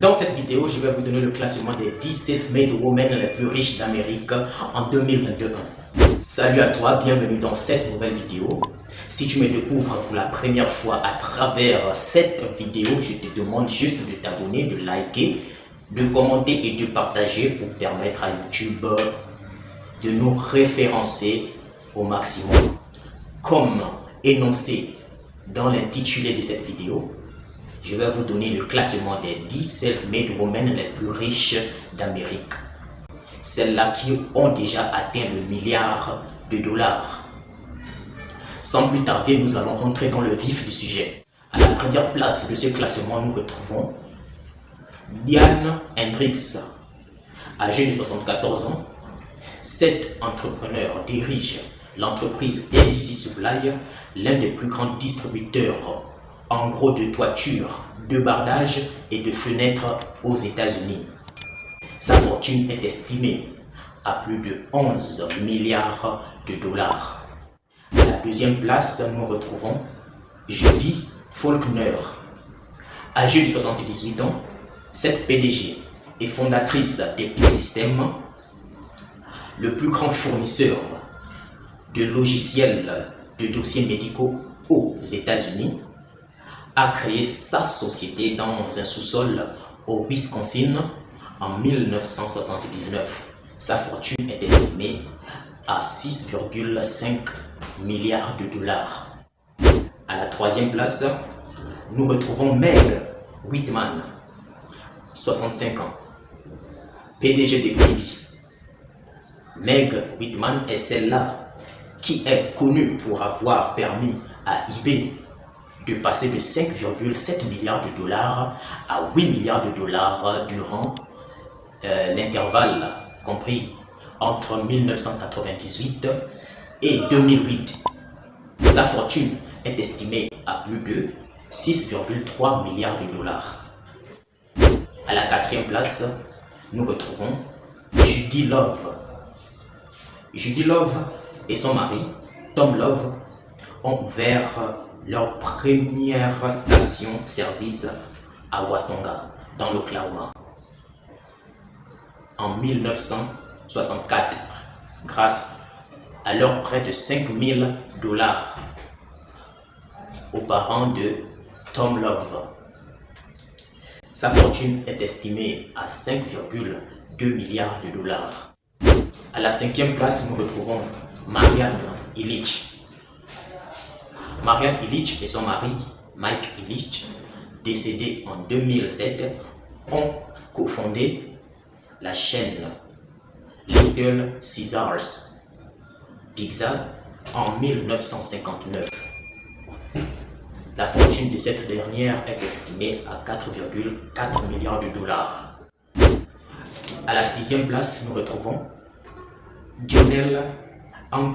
Dans cette vidéo, je vais vous donner le classement des 10 self-made women les plus riches d'Amérique en 2021. Salut à toi, bienvenue dans cette nouvelle vidéo. Si tu me découvres pour la première fois à travers cette vidéo, je te demande juste de t'abonner, de liker, de commenter et de partager pour permettre à YouTube de nous référencer au maximum. Comme énoncé dans l'intitulé de cette vidéo, je vais vous donner le classement des 10 self-made women les plus riches d'Amérique. Celles-là qui ont déjà atteint le milliard de dollars. Sans plus tarder, nous allons rentrer dans le vif du sujet. À la première place de ce classement, nous retrouvons Diane Hendricks, âgée de 74 ans. Cet entrepreneur dirige l'entreprise ABC Supply, l'un des plus grands distributeurs en gros de toiture, de bardage et de fenêtres aux États-Unis. Sa fortune est estimée à plus de 11 milliards de dollars. À la deuxième place, nous retrouvons Judy Faulkner. Âgée de 78 ans, cette PDG est fondatrice d'Epic Systems, le plus grand fournisseur de logiciels de dossiers médicaux aux États-Unis a créé sa société dans un sous-sol au Wisconsin en 1979. Sa fortune est estimée à 6,5 milliards de dollars. À la troisième place, nous retrouvons Meg Whitman, 65 ans, PDG de Quibi. Meg Whitman est celle-là qui est connue pour avoir permis à eBay de passer de 5,7 milliards de dollars à 8 milliards de dollars durant euh, l'intervalle compris entre 1998 et 2008. Sa fortune est estimée à plus de 6,3 milliards de dollars. À la quatrième place, nous retrouvons Judy Love. Judy Love et son mari, Tom Love, ont ouvert leur première station-service à Watonga, dans l'Oklahoma, en 1964, grâce à leur prêt de 5000 dollars aux parents de Tom Love. Sa fortune est estimée à 5,2 milliards de dollars. À la cinquième place, nous retrouvons Marianne Illich, Marianne Illich et son mari, Mike Illich, décédé en 2007, ont cofondé la chaîne Little Caesars Pizza en 1959. La fortune de cette dernière est estimée à 4,4 milliards de dollars. À la sixième place, nous retrouvons Jonel Hunt,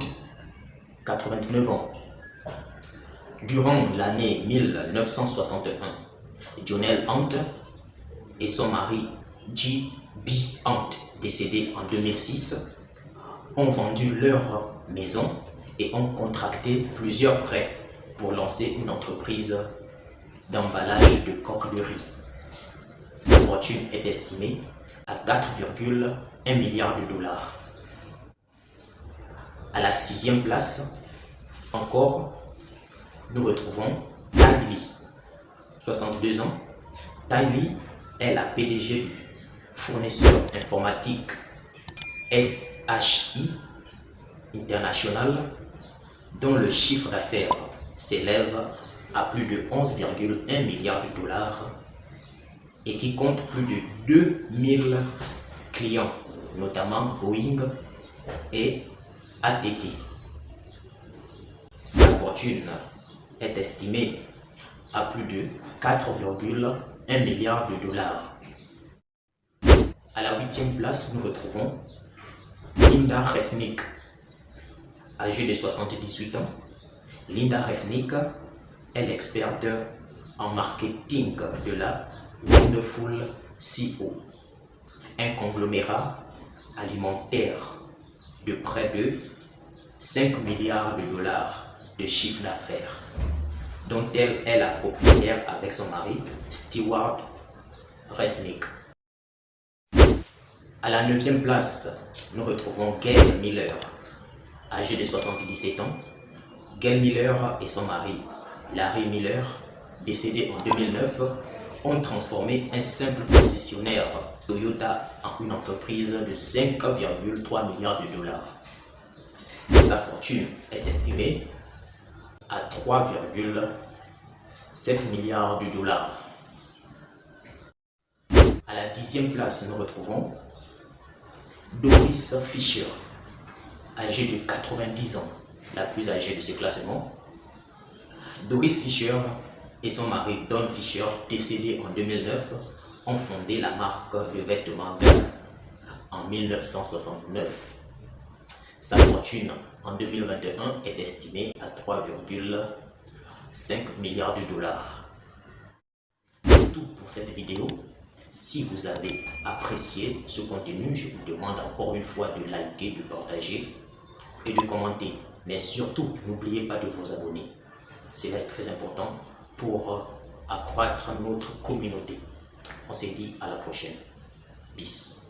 89 ans, Durant l'année 1961, Jonel Hunt et son mari G.B. Hunt, décédé en 2006, ont vendu leur maison et ont contracté plusieurs prêts pour lancer une entreprise d'emballage de coque de riz. Sa fortune est estimée à 4,1 milliards de dollars. À la sixième place, encore nous retrouvons Tylee, 62 ans. Tylee est la PDG du fournisseur informatique SHI International, dont le chiffre d'affaires s'élève à plus de 11,1 milliards de dollars et qui compte plus de 2000 clients, notamment Boeing et ATT. Sa fortune est estimé à plus de 4,1 milliards de dollars. À la huitième place, nous retrouvons Linda Resnick, âgée de 78 ans. Linda Resnick est l'experte en marketing de la Wonderful CO, un conglomérat alimentaire de près de 5 milliards de dollars de chiffre d'affaires, dont elle est la propriétaire avec son mari, Stewart Resnick. À la 9 place, nous retrouvons Gail Miller. Âgé de 77 ans, Gail Miller et son mari, Larry Miller, décédé en 2009, ont transformé un simple concessionnaire Toyota en une entreprise de 5,3 milliards de dollars. Sa fortune est estimée à 3,7 milliards de dollars. À la dixième place, nous retrouvons Doris Fisher, âgée de 90 ans, la plus âgée de ce classement. Doris Fisher et son mari Don Fisher, décédé en 2009, ont fondé la marque de vêtements en 1969. Sa fortune en 2021 est estimée à 3,5 milliards de dollars. C'est tout pour cette vidéo. Si vous avez apprécié ce contenu, je vous demande encore une fois de liker, de partager et de commenter. Mais surtout, n'oubliez pas de vous abonner. Cela est très important pour accroître notre communauté. On se dit à la prochaine. Peace.